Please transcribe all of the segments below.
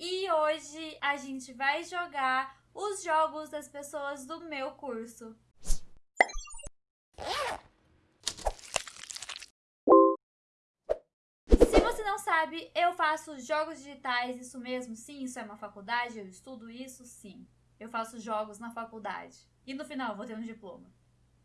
e hoje a gente vai jogar os jogos das pessoas do meu curso. Se você não sabe, eu faço jogos digitais, isso mesmo? Sim, isso é uma faculdade, eu estudo isso? Sim. Eu faço jogos na faculdade. E no final vou ter um diploma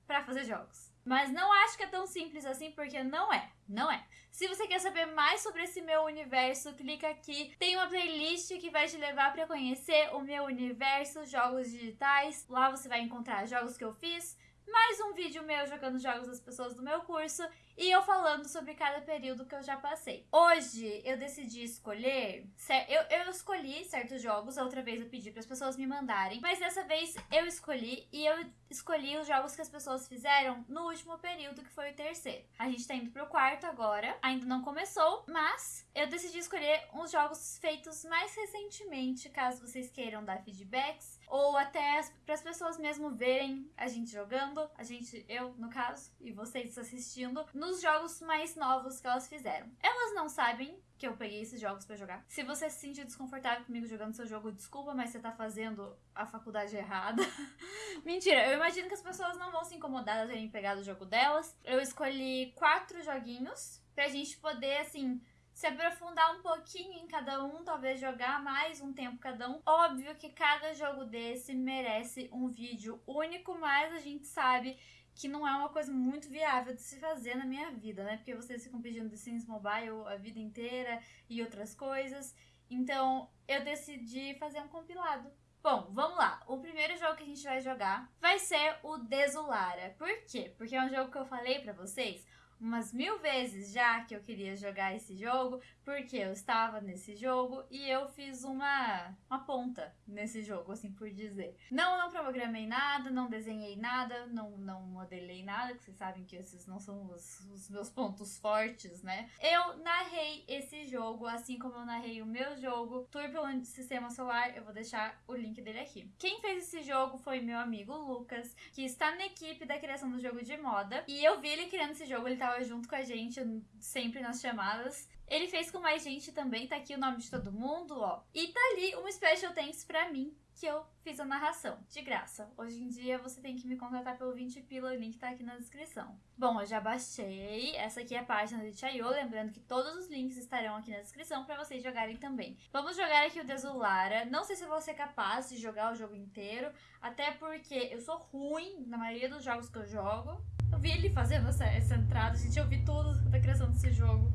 para fazer jogos. Mas não acho que é tão simples assim, porque não é. Não é. Se você quer saber mais sobre esse meu universo, clica aqui. Tem uma playlist que vai te levar para conhecer o meu universo, jogos digitais. Lá você vai encontrar jogos que eu fiz, mais um vídeo meu jogando jogos das pessoas do meu curso e eu falando sobre cada período que eu já passei. Hoje eu decidi escolher, eu, eu escolhi certos jogos, outra vez eu pedi para as pessoas me mandarem, mas dessa vez eu escolhi e eu escolhi os jogos que as pessoas fizeram no último período, que foi o terceiro. A gente tá indo pro quarto agora, ainda não começou, mas eu decidi escolher uns jogos feitos mais recentemente, caso vocês queiram dar feedbacks ou até para as pessoas mesmo verem a gente jogando, a gente, eu no caso, e vocês assistindo, nos jogos mais novos que elas fizeram. Elas não sabem que eu peguei esses jogos para jogar. Se você se sentir desconfortável comigo jogando seu jogo, desculpa, mas você tá fazendo a faculdade errada. Mentira, eu imagino que as pessoas não vão se incomodar de terem pegado o jogo delas. Eu escolhi quatro joguinhos pra gente poder, assim, se aprofundar um pouquinho em cada um, talvez jogar mais um tempo cada um. Óbvio que cada jogo desse merece um vídeo único, mas a gente sabe que não é uma coisa muito viável de se fazer na minha vida, né? Porque vocês ficam pedindo The Sims Mobile a vida inteira e outras coisas. Então, eu decidi fazer um compilado. Bom, vamos lá. O primeiro jogo que a gente vai jogar vai ser o Desolara. Por quê? Porque é um jogo que eu falei pra vocês umas mil vezes já que eu queria jogar esse jogo, porque eu estava nesse jogo e eu fiz uma, uma ponta nesse jogo, assim por dizer. Não, não programei nada, não desenhei nada, não, não modelei nada, que vocês sabem que esses não são os, os meus pontos fortes, né? Eu narrei esse jogo, assim como eu narrei o meu jogo, pelo Sistema Solar, eu vou deixar o link dele aqui. Quem fez esse jogo foi meu amigo Lucas, que está na equipe da criação do jogo de moda, e eu vi ele criando esse jogo, ele estava junto com a gente sempre nas chamadas. Ele fez com mais gente também, tá aqui o nome de todo mundo, ó. E tá ali um special thanks pra mim, que eu fiz a narração, de graça. Hoje em dia você tem que me contratar pelo 20 pila, o link tá aqui na descrição. Bom, eu já baixei, essa aqui é a página de Chayo, lembrando que todos os links estarão aqui na descrição para vocês jogarem também. Vamos jogar aqui o Desolara, não sei se eu vou ser capaz de jogar o jogo inteiro, até porque eu sou ruim na maioria dos jogos que eu jogo, vi ele fazendo essa, essa entrada, gente. Eu vi tudo da criação desse jogo.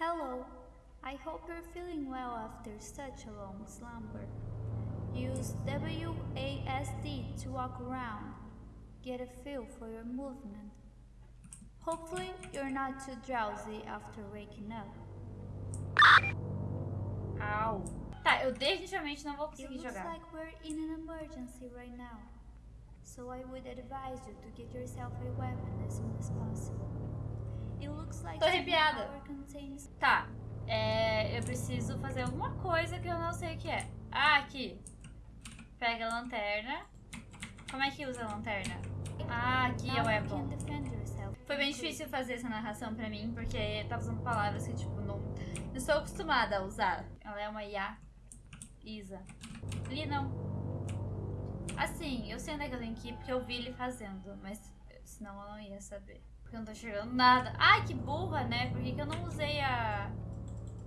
Hello. I hope you're feeling well after such a long slumber. Use WASD to walk around. Get a feel for your movement. Hopefully, you're not too drowsy after waking up. Au. Tá, eu definitivamente não vou conseguir It looks jogar. like we're in an emergency right now. So I would advise you to get yourself a weapon as soon as possible. It looks like Tô arrepiada. contains Tá, é, eu preciso fazer alguma coisa que eu não sei o que é. Ah, aqui. Pega a lanterna. Como é que usa a lanterna? Ah, aqui é o weapon. Foi bem difícil fazer essa narração pra mim, porque eu tava usando palavras que, tipo, não, não estou acostumada a usar. Ela é uma IA. Isa. Ali não. Assim, eu sei onde é que eu tenho que ir, porque eu vi ele fazendo, mas senão eu não ia saber. Porque eu não tô enxergando nada. Ai, que burra, né? Por que, que eu não usei a...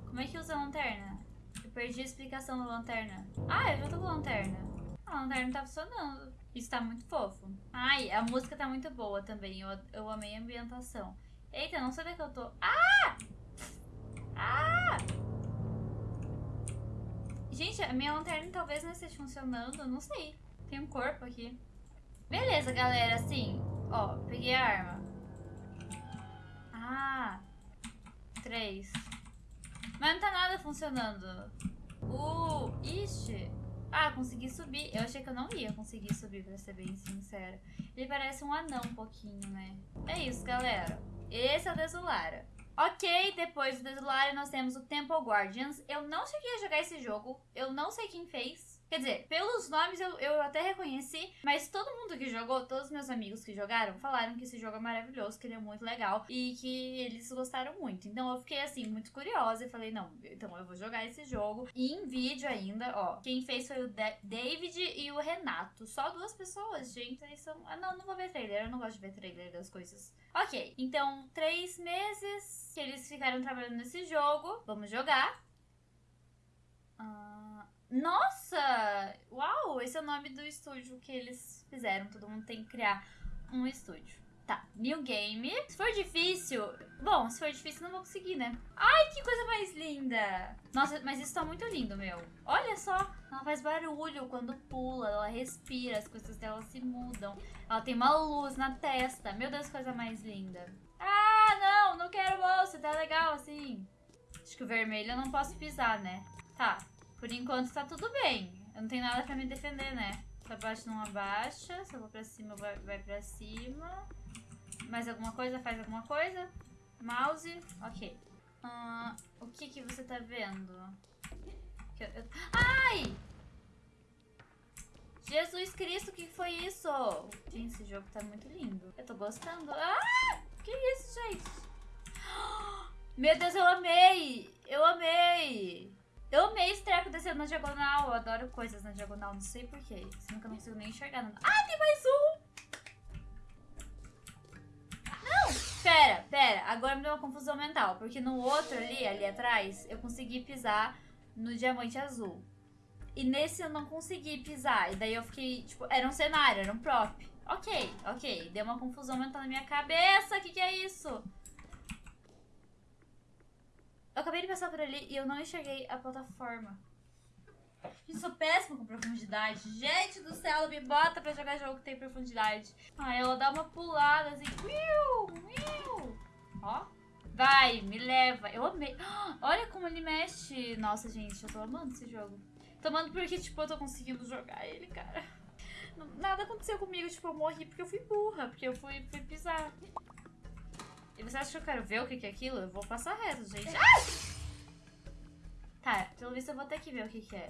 Como é que usa a lanterna? Eu perdi a explicação da lanterna. Ah, eu já tô com a lanterna. A lanterna tá funcionando. Isso tá muito fofo. Ai, a música tá muito boa também. Eu, eu amei a ambientação. Eita, não sei onde é que eu tô. Ah! Ah! Gente, a minha lanterna talvez não esteja funcionando. Não sei. Tem um corpo aqui. Beleza, galera. Assim, ó. Peguei a arma. Ah! Três. Mas não tá nada funcionando. Uh! Ixi! Ah, consegui subir. Eu achei que eu não ia conseguir subir, pra ser bem sincera. Ele parece um anão um pouquinho, né? É isso, galera. Esse é o Desolara. Ok, depois do Desolara nós temos o Temple Guardians. Eu não cheguei a jogar esse jogo. Eu não sei quem fez. Quer dizer, pelos nomes eu, eu até reconheci, mas todo mundo que jogou, todos os meus amigos que jogaram, falaram que esse jogo é maravilhoso, que ele é muito legal e que eles gostaram muito. Então eu fiquei assim, muito curiosa e falei, não, então eu vou jogar esse jogo. E em vídeo ainda, ó, quem fez foi o David e o Renato. Só duas pessoas, gente. Eles são. Ah, não, não vou ver trailer, eu não gosto de ver trailer das coisas. Ok, então três meses que eles ficaram trabalhando nesse jogo. Vamos jogar. Uh, nossa! Uau! Esse é o nome do estúdio que eles fizeram. Todo mundo tem que criar um estúdio. Tá, new game. Se for difícil... Bom, se for difícil não vou conseguir, né? Ai, que coisa mais linda! Nossa, mas isso tá muito lindo, meu. Olha só, ela faz barulho quando pula, ela respira, as coisas dela se mudam. Ela tem uma luz na testa. Meu Deus, coisa mais linda. Ah, não, não quero moça, tá legal assim. Acho que o vermelho eu não posso pisar, né? Tá, por enquanto tá tudo bem. Eu não tenho nada pra me defender, né? Se abaixa, não abaixa. Se eu vou pra cima, vai, pra cima. Mais alguma coisa? Faz alguma coisa? Mouse? Ok. Uh, o que que você tá vendo? Eu, eu... Ai! Jesus Cristo, o que foi isso? Gente, esse jogo tá muito lindo. Eu tô gostando. Ah! Que isso, gente? Meu Deus, eu amei! Eu amei! Eu amei esse treco descendo na diagonal. Eu adoro coisas na diagonal, não sei porquê. Sendo que eu não consigo nem enxergar. Ah, tem mais um! Não! Pera, pera. Agora me deu uma confusão mental. Porque no outro ali, ali atrás, eu consegui pisar no diamante azul. E nesse eu não consegui pisar. E daí eu fiquei, tipo, era um cenário, era um prop. Ok, ok. Deu uma confusão mental na minha cabeça. O que, que é isso? Eu acabei de passar por ali e eu não enxerguei a plataforma. Eu sou péssima com profundidade. Gente do céu, ela me bota pra jogar jogo que tem profundidade. Ah, ela dá uma pulada assim. Ó. Vai, me leva. Eu amei. Olha como ele mexe. Nossa, gente, eu tô amando esse jogo. Tô amando porque, tipo, eu tô conseguindo jogar ele, cara. Nada aconteceu comigo, tipo, eu morri porque eu fui burra. Porque eu fui, fui pisar. E você acha que eu quero ver o que, é aquilo? Eu vou passar reto, gente. Ah! Tá, pelo visto eu vou ter que ver o que, que é.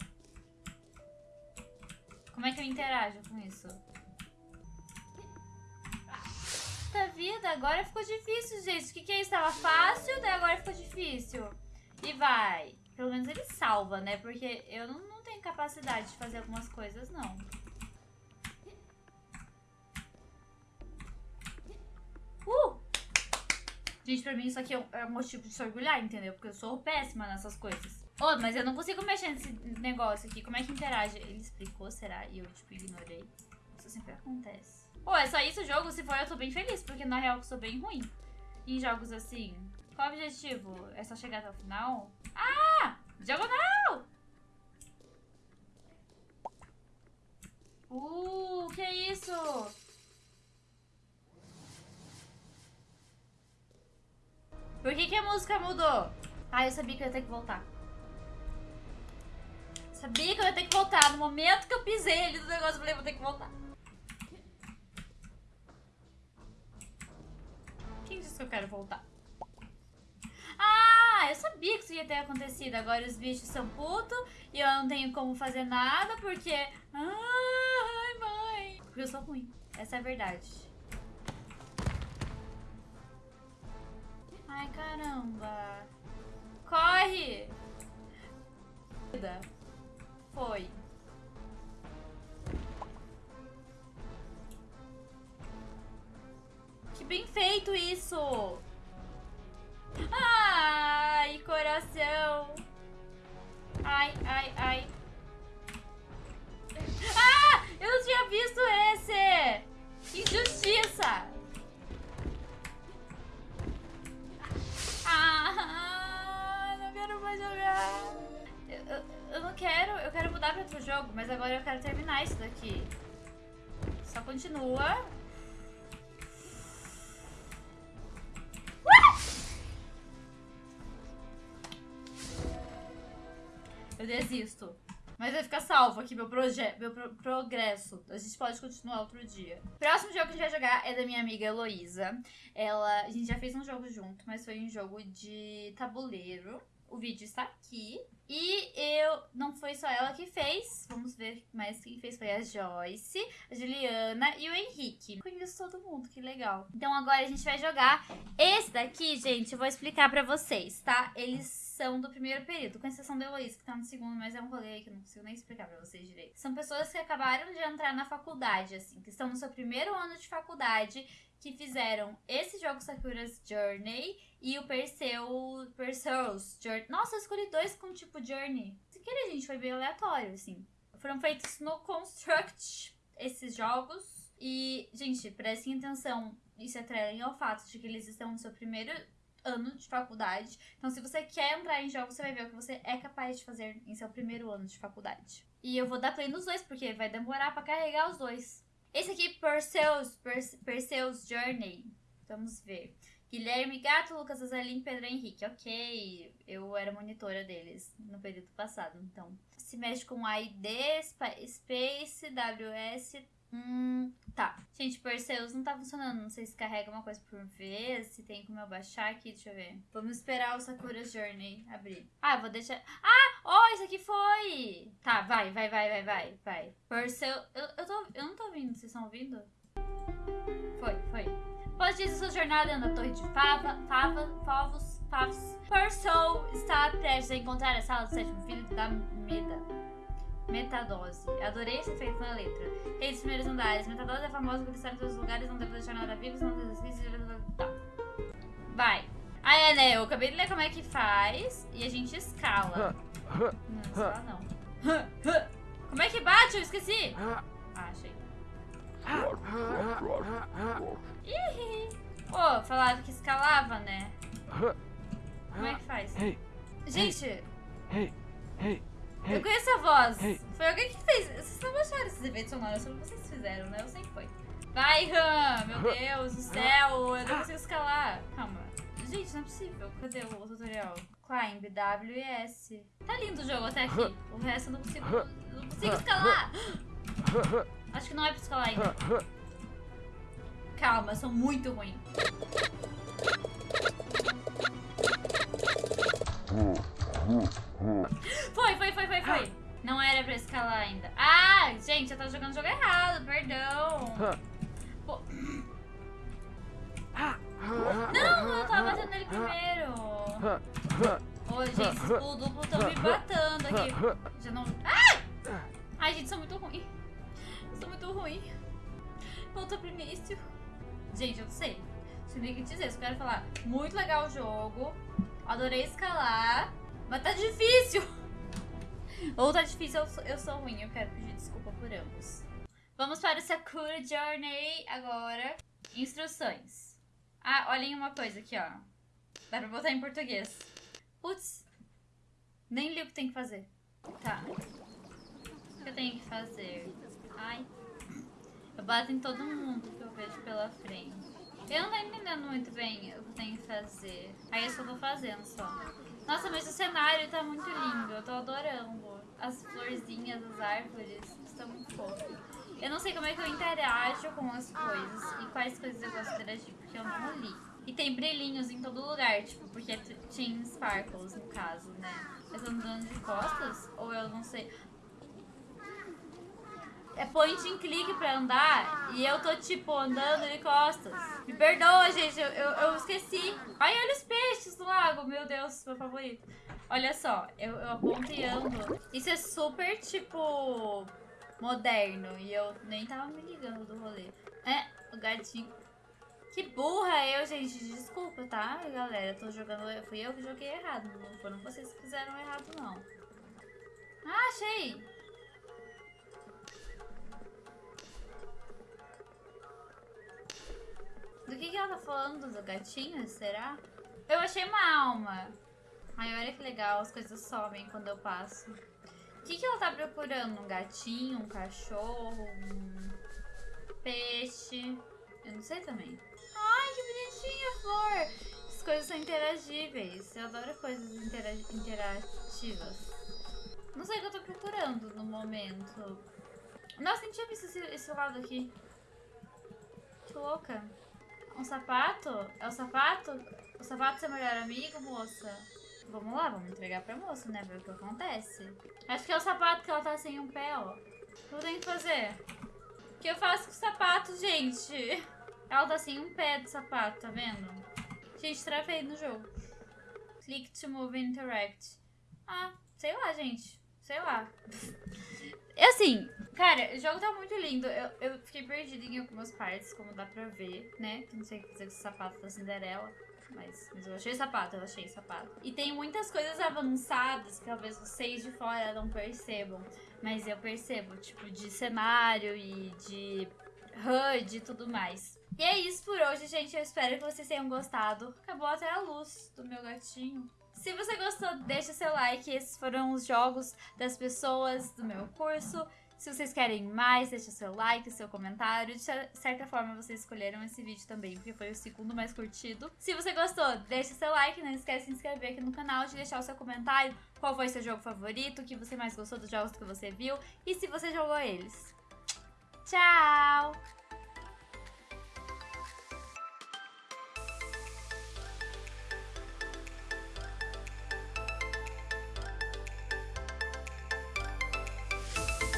Como é que eu interajo com isso? Puta vida, agora ficou difícil, gente. O que, que é isso? Tava fácil, daí agora ficou difícil. E vai. Pelo menos ele salva, né? Porque eu não, não tenho capacidade de fazer algumas coisas, não. Gente, pra mim isso aqui é, é um motivo de se orgulhar, entendeu? Porque eu sou péssima nessas coisas. Oh, mas eu não consigo mexer nesse negócio aqui. Como é que interage? Ele explicou, será? E eu, tipo, ignorei. Isso sempre acontece. Oh, é só isso o jogo? Se for, eu tô bem feliz. Porque, na real, eu sou bem ruim em jogos assim. Qual o objetivo? É só chegar até o final? Ah! Diagonal! Uh, que isso? Por que, que a música mudou? Ah, eu sabia que eu ia ter que voltar. Sabia que eu ia ter que voltar. No momento que eu pisei ali do negócio, eu falei, vou ter que voltar. Quem disse que eu quero voltar? Ah, eu sabia que isso ia ter acontecido. Agora os bichos são putos e eu não tenho como fazer nada porque... Ai, mãe. Porque eu sou ruim. Essa é a verdade. Ai, caramba. Corre! Foi. Que bem feito isso! Ai, coração! Ai, ai, ai. Ah! Eu não tinha visto esse! Injustiça! Eu, eu, não quero, eu quero mudar pra outro jogo, mas agora eu quero terminar isso daqui. Só continua. Eu desisto. Mas vai ficar salvo aqui meu, meu pro progresso. A gente pode continuar outro dia. Próximo jogo que a gente vai jogar é da minha amiga Heloísa. Ela, a gente já fez um jogo junto, mas foi um jogo de tabuleiro. O vídeo está aqui. E eu. Não foi só ela que fez. Vamos ver mais quem fez. Foi a Joyce, a Juliana e o Henrique. Conheço todo mundo, que legal. Então agora a gente vai jogar. Esse daqui, gente, eu vou explicar pra vocês, tá? Eles são do primeiro período, com exceção da Heloísa, que tá no segundo, mas é um rolê que eu não consigo nem explicar pra vocês direito. São pessoas que acabaram de entrar na faculdade, assim, que estão no seu primeiro ano de faculdade que fizeram esse jogo Sakura's Journey e o Perseu, Perseus Journey. Nossa, eu escolhi dois com tipo Journey. Se querer, gente, foi bem aleatório, assim. Foram feitos no Construct esses jogos. E, gente, prestem atenção. Isso é trailing ao fato de que eles estão no seu primeiro ano de faculdade. Então, se você quer entrar em jogos, você vai ver o que você é capaz de fazer em seu primeiro ano de faculdade. E eu vou dar play nos dois, porque vai demorar para carregar os dois. Esse aqui, Perseus, Perseus Journey. Vamos ver. Guilherme Gato, Lucas Azalim, Pedro Henrique. Ok, eu era monitora deles no período passado, então. Se mexe com ID, Space, WS. Hum, tá. Gente, Perseus não tá funcionando. Não sei se carrega uma coisa por vez, se tem como eu baixar aqui. Deixa eu ver. Vamos esperar o Sakura Journey abrir. Ah, vou deixar. Ah! Oh, isso aqui foi! Tá, vai, vai, vai, vai, vai, vai. Perseus. Eu, eu, tô, eu não tô ouvindo, vocês estão ouvindo? Foi, foi. Após disso, sua jornada na Torre de Fava, Fava, Favos, Favos, Perseus está prestes a encontrar a sala do sétimo filho da Meda. Metadose. Adorei esse efeito na letra. Rei dos primeiros andares. Metadose é famosa por estar em todos os lugares, não deve deixar nada vivo, não exercícios. Tá. Vai. Ah, é, né? Eu acabei de ler como é que faz e a gente escala. Não, escala não. Como é que bate? Eu esqueci. Ah, achei. Ih! Oh, falaram que escalava, né? Como é que faz? Gente! Eu conheço a voz. Foi alguém que fez. Vocês não baixaram esses efeitos sonoros, só vocês fizeram, né? Eu sei que foi. Vai, Ram! Meu Deus do céu! Eu não consigo escalar. Calma. Gente, não é possível. Cadê o tutorial? Climb, W e S. Tá lindo o jogo até aqui. O resto eu não consigo. Não consigo escalar! Acho que não é pra escalar ainda. Calma, eu sou muito ruim. Foi, foi, foi, foi, foi. Não era pra escalar ainda. Ah, gente, eu tava jogando o jogo errado, perdão. Pô. Não, eu tava batendo nele primeiro. Ô, gente, esses pulos duplos estão me batendo aqui. Já não... Ah! Ai, gente, sou muito ruim. Sou muito ruim. Volta pro início. Gente, eu não sei. Deixa eu dizer, eu quero falar. Muito legal o jogo. Adorei escalar. Mas tá difícil. Ou tá difícil, eu sou, eu sou ruim. Eu quero pedir desculpa por ambos. Vamos para o Sakura Journey agora. Instruções. Ah, olhem uma coisa aqui, ó. Dá pra botar em português. Putz. Nem li o que tem que fazer. Tá. O que eu tenho que fazer? Ai. Eu bato em todo mundo que eu vejo pela frente. Eu não tô entendendo muito bem o que eu tenho que fazer. Aí eu só tô fazendo só. Nossa, mas o cenário tá muito lindo. Eu tô adorando. As florzinhas, as árvores. Estão muito fofo. Eu não sei como é que eu interajo com as coisas e quais coisas eu gosto de interagir, porque eu não li. E tem brilhinhos em todo lugar, tipo, porque tinha sparkles no caso, né? Eu tô andando de costas? Ou eu não sei é point and click pra andar e eu tô, tipo, andando de costas. Me perdoa, gente, eu, eu, eu esqueci. Ai, olha os peixes do lago, meu Deus, meu favorito. Olha só, eu, eu aponto e ando. Isso é super, tipo, moderno e eu nem tava me ligando do rolê. É, o gatinho. Que burra eu, gente. Desculpa, tá, galera? tô jogando. Fui eu que joguei errado. Não foram vocês que fizeram errado, não. Ah, achei! Falando? Do gatinho, será? Eu achei uma alma. Ai, olha que legal, as coisas somem quando eu passo. O que, que ela tá procurando? Um gatinho, um cachorro, um peixe? Eu não sei também. Ai, que bonitinha flor! As coisas são interagíveis. Eu adoro coisas intera interativas. Não sei o que eu tô procurando no momento. Nossa, nem tinha visto esse, esse lado aqui. Que louca. Um sapato? É o sapato? O sapato é seu melhor amigo, moça? vamos lá, vamos entregar pra moça, né? Ver o que acontece. Acho que é o sapato que ela tá sem um pé, ó. O que eu tenho que fazer? O que eu faço com o sapato, gente? Ela tá sem um pé do sapato, tá vendo? Gente, travei no jogo. Click to move interact. Ah, sei lá, gente. Sei lá. É assim, cara, o jogo tá muito lindo. Eu, eu fiquei perdida em algumas partes, como dá pra ver, né? Que não sei o que fazer com esse sapato da Cinderela. Mas, mas eu achei sapato, eu achei sapato. E tem muitas coisas avançadas que talvez vocês de fora não percebam. Mas eu percebo, tipo, de cenário e de HUD e tudo mais. E é isso por hoje, gente. Eu espero que vocês tenham gostado. Acabou até a luz do meu gatinho. Se você gostou, deixa seu like. Esses foram os jogos das pessoas do meu curso. Se vocês querem mais, deixa seu like, seu comentário. De certa forma, vocês escolheram esse vídeo também, porque foi o segundo mais curtido. Se você gostou, deixa seu like. Não esquece de se inscrever aqui no canal, de deixar o seu comentário. Qual foi seu jogo favorito, o que você mais gostou dos jogos que você viu e se você jogou eles. Tchau!